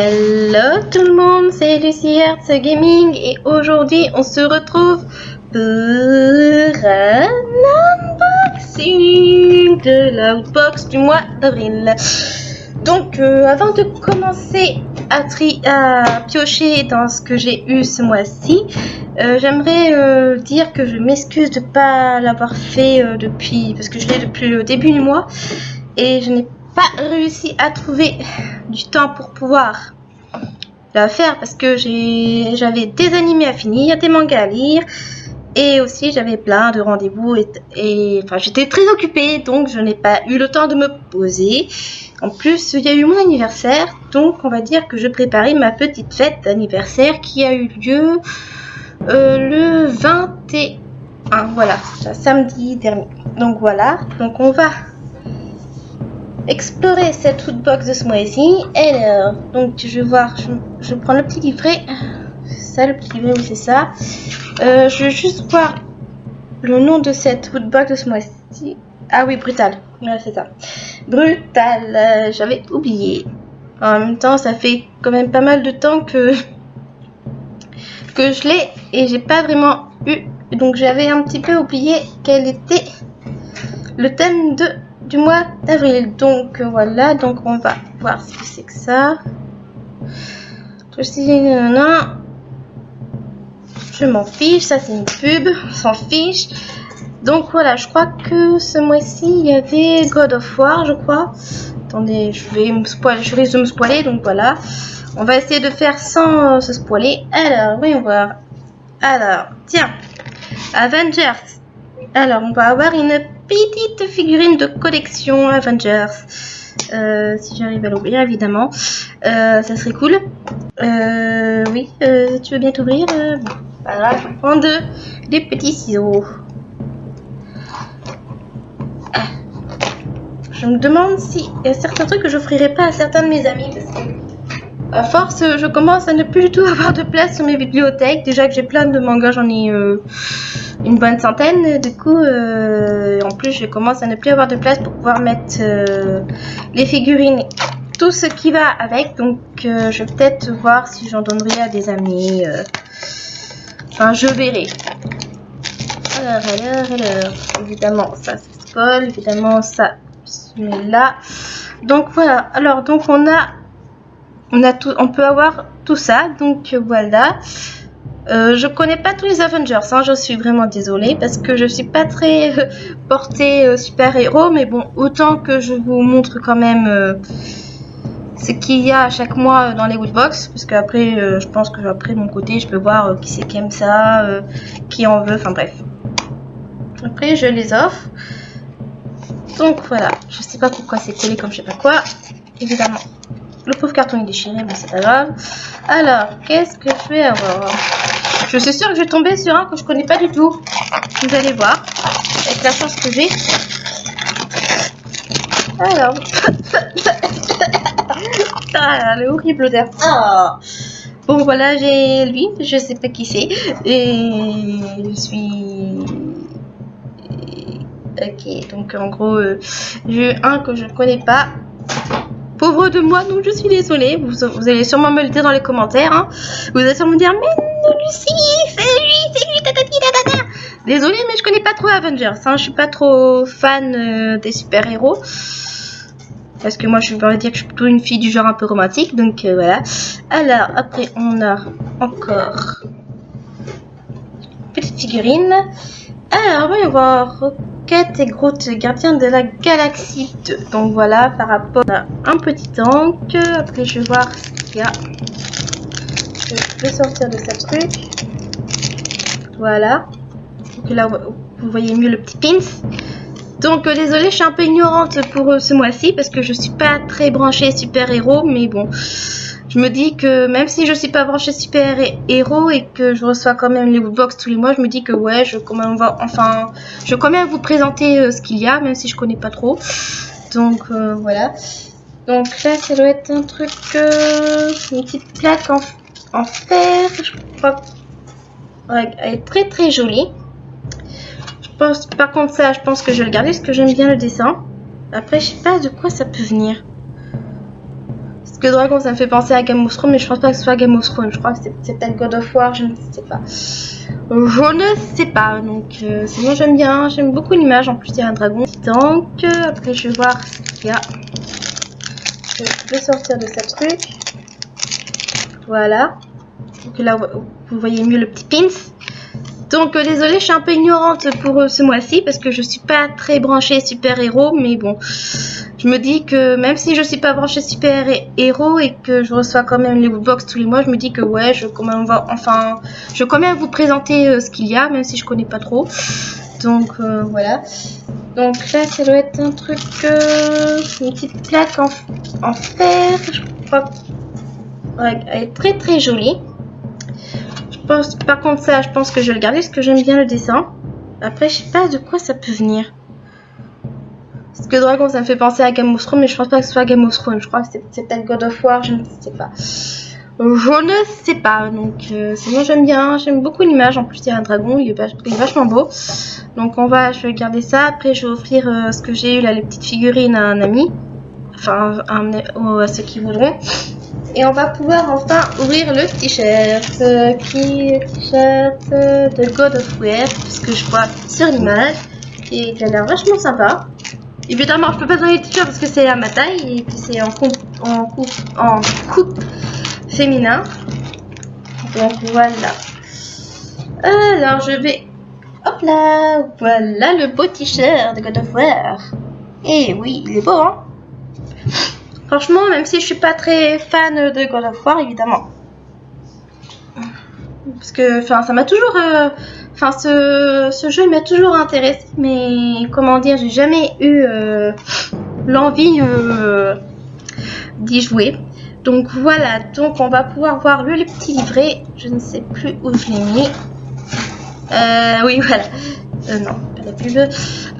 Hello tout le monde, c'est Lucie Hertz Gaming et aujourd'hui on se retrouve pour un unboxing de l'outbox du mois d'avril. Donc euh, avant de commencer à, tri à piocher dans ce que j'ai eu ce mois-ci, euh, j'aimerais euh, dire que je m'excuse de ne pas l'avoir fait depuis, parce que je l'ai depuis le début du mois et je n'ai pas réussi à trouver du temps pour pouvoir la faire parce que j'avais des animés à finir, des mangas à lire et aussi j'avais plein de rendez-vous et, enfin j'étais très occupée donc je n'ai pas eu le temps de me poser. En plus il y a eu mon anniversaire donc on va dire que je préparais ma petite fête d'anniversaire qui a eu lieu euh, le 21 voilà samedi dernier. Donc voilà donc on va explorer cette foodbox de mois-ci. Alors, donc je vais voir, je, prends le petit livret. Ça, le petit livret, oui, c'est ça. Euh, je vais juste voir le nom de cette foodbox de mois-ci. Ah oui, brutal. Ouais, c'est ça. Brutal. Euh, j'avais oublié. En même temps, ça fait quand même pas mal de temps que que je l'ai et j'ai pas vraiment eu. Donc j'avais un petit peu oublié quel était le thème de du mois d'avril. Donc euh, voilà, donc on va voir ce que c'est que ça. Je m'en fiche, ça c'est une pub, s'en fiche. Donc voilà, je crois que ce mois-ci il y avait God of War, je crois. Attendez, je vais me spoiler, je risque de me spoiler, donc voilà. On va essayer de faire sans se spoiler. Alors, voyons voir. Alors, tiens, Avengers. Alors, on va avoir une petite figurine de collection Avengers. Euh, si j'arrive à l'ouvrir, évidemment. Euh, ça serait cool. Euh, oui, tu veux bien t'ouvrir Voilà, je vais prendre des petits ciseaux. Ah. Je me demande si il y a certains trucs que j'offrirai pas à certains de mes amis parce que à force, je commence à ne plus du tout avoir de place sur mes bibliothèques. Déjà que j'ai plein de mangas, j'en ai une bonne centaine. Du coup, euh, en plus, je commence à ne plus avoir de place pour pouvoir mettre euh, les figurines, tout ce qui va avec. Donc, euh, je vais peut-être voir si j'en donnerai à des amis. Enfin, je verrai. Alors, alors, alors. Évidemment, ça, c'est spoil. Évidemment, ça, là. Donc, voilà. Alors, donc, on a... On, a tout, on peut avoir tout ça. Donc, voilà. Euh, je connais pas tous les Avengers, hein, je suis vraiment désolée parce que je suis pas très euh, portée euh, super-héros, mais bon, autant que je vous montre quand même ce qu'il y a chaque mois dans les Woodbox, parce qu'après, je pense que après mon côté, je peux voir qui c'est qui aime ça, qui en veut, enfin bref. Après, je les offre. Donc voilà, je sais pas pourquoi c'est collé comme je sais pas quoi, évidemment. Le pauvre carton est déchiré, mais c'est pas grave. Alors, qu'est-ce que je vais avoir? Je suis sûre que je vais tomber sur un que je connais pas du tout. Vous allez voir, avec la chance que j'ai. Alors, ah, le horrible odeur. Ah. Bon, voilà, j'ai lui, je sais pas qui c'est. Et je suis... Ok, donc en gros, euh, j'ai un que je ne connais pas. Pauvre de moi, donc je suis désolée. Vous, allez sûrement me le dire dans les commentaires. Hein. Vous allez sûrement me dire, mais lui, lui. Désolée, mais je connais pas trop Avengers. Hein. Je suis pas trop fan euh, des super-héros. Parce que moi, je vais dire que je suis plutôt une fille du genre un peu romantique. Donc euh, voilà. Alors, après, on a encore petite figurine. Alors, on va voir et Groot, gardien de la galaxie 2. Donc voilà, par rapport à un petit tank. Après, je vais voir ce qu'il y a. Je vais sortir de ce truc. Voilà. Donc là, vous voyez mieux le petit pins. Donc euh, désolé, je suis un peu ignorante pour euh, ce mois-ci parce que je suis pas très branchée super-héros, mais bon, je me dis que même si je suis pas branchée super héros et que je reçois quand même les box tous les mois, je me dis que ouais, je quand enfin, je vais quand même vous présenter euh, ce qu'il y a, même si je connais pas trop. Donc voilà. Donc là, ça doit être un truc, une petite plaque en, en fer, je crois. elle est très très jolie. Je pense, par contre ça, je pense que je vais le garder parce que j'aime bien le dessin. Après, je sais pas de quoi ça peut venir. Parce que Dragon, ça me fait penser à Game of Thrones, mais je pense pas que ce soit Game of Thrones. Je crois que c'est peut-être God of War, je ne sais pas. Je ne sais pas. Donc, euh, sinon, j'aime bien. J'aime beaucoup l'image. En plus, il y a un dragon. Donc, après, je vais voir ce qu'il y a. Je vais sortir de ce truc. Voilà. Donc là, vous voyez mieux le petit pins. Donc euh, désolé, je suis un peu ignorante pour euh, ce mois-ci parce que je suis pas très branchée super-héros, mais bon, je me dis que même si je suis pas branchée super-héros et que je reçois quand même les box tous les mois, je me dis que ouais, je quand même va, enfin, je vais quand même vous présenter euh, ce qu'il y a, même si je connais pas trop. Donc voilà. Donc là, ça doit être un truc, une petite plaque en, en fer, je crois. Elle est très très jolie par contre, ça, je pense que je vais le garder parce que j'aime bien le dessin. Après, je sais pas de quoi ça peut venir. Parce que Dragon, ça me fait penser à Game of Thrones, mais je pense pas que ce soit Game of Thrones. Je crois que c'est peut-être God of War, je ne sais pas. Je ne sais pas. Donc, euh, sinon, j'aime bien. J'aime beaucoup l'image. En plus, il y a un dragon. Il est, vachement beau. Donc, on va, je vais garder ça. Après, je vais offrir euh, ce que j'ai eu là, les petites figurines à un ami. Enfin, à ceux qui voudront. Et on va pouvoir enfin ouvrir le t-shirt. Euh, qui t-shirt de God of War, que je vois sur l'image. Et qui a l'air vachement sympa. Évidemment, je peux pas donner le t-shirt parce que c'est à ma taille et que c'est en coupe, en coupe, en coupe féminin. Donc voilà. Alors je vais. Hop là Voilà le beau t-shirt de God of War. Et oui, il est beau, hein Franchement, même si je suis pas très fan de God of War, évidemment. Parce que, enfin, ça m'a toujours... Euh, enfin, ce, jeu m'a toujours intéressé, mais comment dire, j'ai jamais eu euh, l'envie euh, d'y jouer. Donc voilà, donc on va pouvoir voir le, petit livret. Je ne sais plus où je l'ai mis. oui, voilà. non, pas la pub.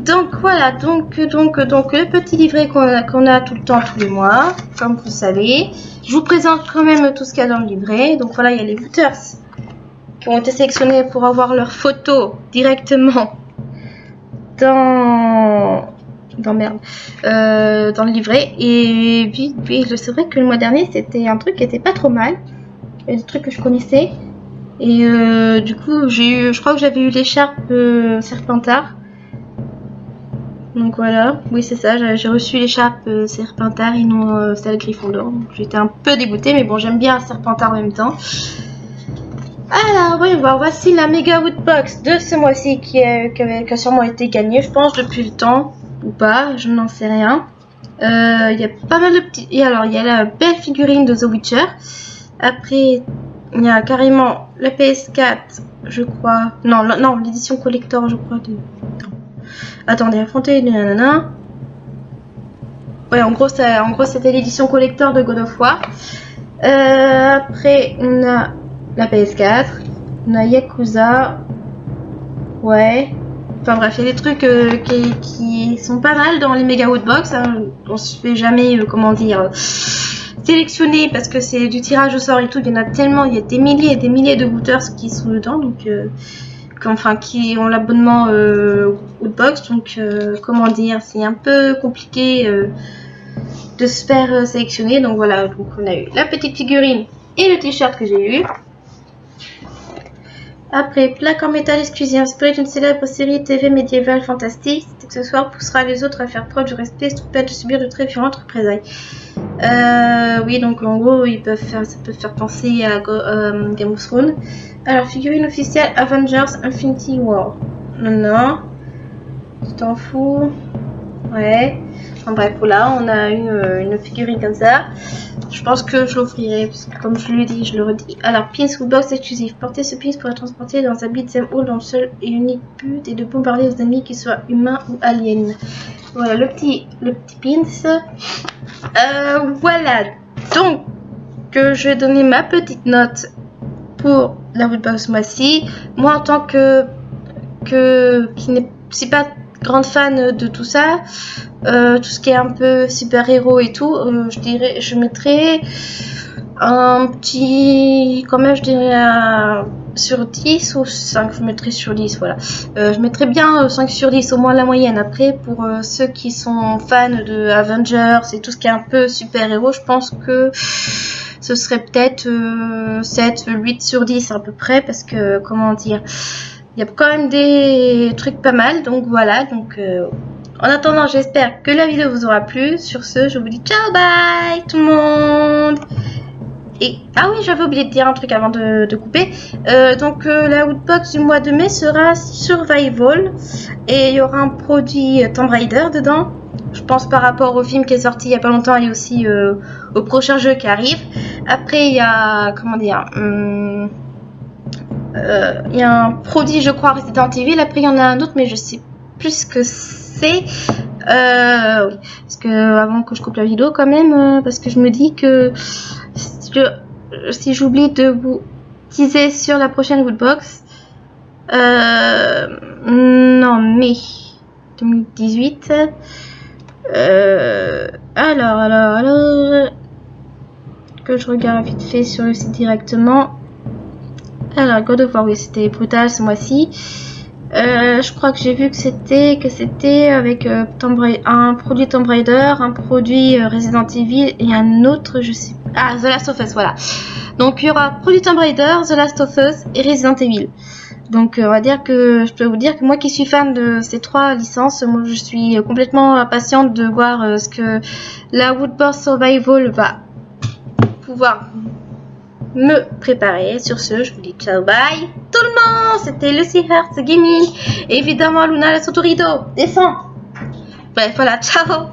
Donc voilà, donc, donc, donc le petit livret qu'on a, tout le temps, tous les mois, comme vous savez. Je vous présente quand même tout ce qu'il y a dans le livret. Donc voilà, il y a les booters qui ont été sélectionnés pour avoir leurs photos directement dans dans merde euh, dans le livret. Et puis, puis c'est vrai que le mois dernier c'était un truc qui était pas trop mal. Des trucs que je connaissais. Et euh, du coup j'ai eu je crois que j'avais eu l'écharpe euh, serpentard donc voilà, oui c'est ça, j'ai reçu l'écharpe euh, Serpentard et non celle Gryffondor. J'étais un peu dégoûtée, mais bon j'aime bien Serpentard en même temps. Alors, voyons voici la Mega Woodbox de ce mois-ci qui, a sûrement été gagnée, je pense, depuis le temps, ou pas, je n'en sais rien. Euh, il y a pas mal de petits... Et alors, il y a la belle figurine de The Witcher. Après, il y a carrément la PS4, je crois. Non, non, l'édition collector, je crois. Attendez, affronter nanana. Ouais, en gros, en gros c'était l'édition collector de God of War. Euh, après, on a la PS4. On a Yakuza. Ouais. Enfin bref, il y a des trucs euh, qui, sont pas mal dans les Mega Woodbox. Hein. On se fait jamais, euh, comment dire, sélectionner parce que c'est du tirage au sort et tout. Il y en a tellement, il y a des milliers et des milliers de booters qui sont dedans. Donc enfin qui ont l'abonnement euh, Woodbox. Donc euh, comment dire, c'est un peu compliqué euh, de se faire euh, sélectionner. Donc voilà, donc on a eu la petite figurine et le t-shirt que j'ai eu. Après, plaque en métal exclusive inspirée d'une célèbre série TV médiévale fantastique. Cet accessoire poussera les autres à faire preuve de respect sous peine de subir de très violentes représailles. Euh, oui, donc en gros, ça peut faire penser à Game of Thrones. Alors, figurine officielle Avengers Infinity War. Non, non. Tu t'en fous Ouais. Enfin bref, voilà, on a une, euh, une figurine comme ça. Je pense que je l'offrirai, parce que comme je le dis, je le redis. Alors, pins ou box exclusif. Portez ce pins pour être transporté dans un beat'em all dans le seul et unique but et de bombarder vos ennemis, qu'ils soient humains ou aliens. Voilà, le petit, le petit pins. Euh, voilà. Donc, que je vais donner ma petite note pour la Woodbox mois-ci. Moi, en tant que, que qui n'est pas grande fan de tout ça, euh, tout ce qui est un peu super-héros et tout, euh, je dirais, je mettrais un petit, quand je dirais un sur 10 ou 5 Je mettrai sur 10, voilà. Euh, je mettrai bien 5 sur 10, au moins la moyenne. Après, pour ceux qui sont fans de Avengers et tout ce qui est un peu super-héros, je pense que ce serait peut-être 7, 8 sur 10 à peu près, parce que, comment dire, il y a quand même des trucs pas mal, donc voilà, donc... En attendant, j'espère que la vidéo vous aura plu. Sur ce, je vous dis ciao, bye tout le monde ah oui, j'avais oublié de dire un truc avant de, couper. Euh, donc euh, la Woodbox du mois de mai sera Survival et il y aura un produit euh, Tomb Raider dedans. Je pense par rapport au film qui est sorti il y a pas longtemps et aussi au prochain jeu qui arrive. Après il y a comment dire, hum, il y a un produit je crois Resident Evil. Après il y en a un autre mais je sais plus ce que c'est. oui, parce que avant que je coupe la vidéo quand même, parce que je me dis que si j'oublie de vous teaser sur la prochaine Woodbox, euh, non, mai 2018. Euh, alors, alors, alors, que je regarde vite fait sur le site directement. Alors, God of War, oui, c'était brutal ce mois-ci. Euh, je crois que j'ai vu que c'était que c'était avec euh, un produit Tomb Raider, un produit euh, Resident Evil et un autre, je sais ah The Last of Us, voilà. Donc il y aura produit Tomb The Last of Us et Resident Evil. Donc on va dire que je peux vous dire que moi qui suis fan de ces trois licences, moi je suis complètement impatiente de voir ce que la Woodburst Survival va pouvoir me préparer. Sur ce, je vous dis ciao, bye tout le monde C'était Lucy Hertz Gaming. évidemment, Luna la Sotorido. Descends Bref, voilà, ciao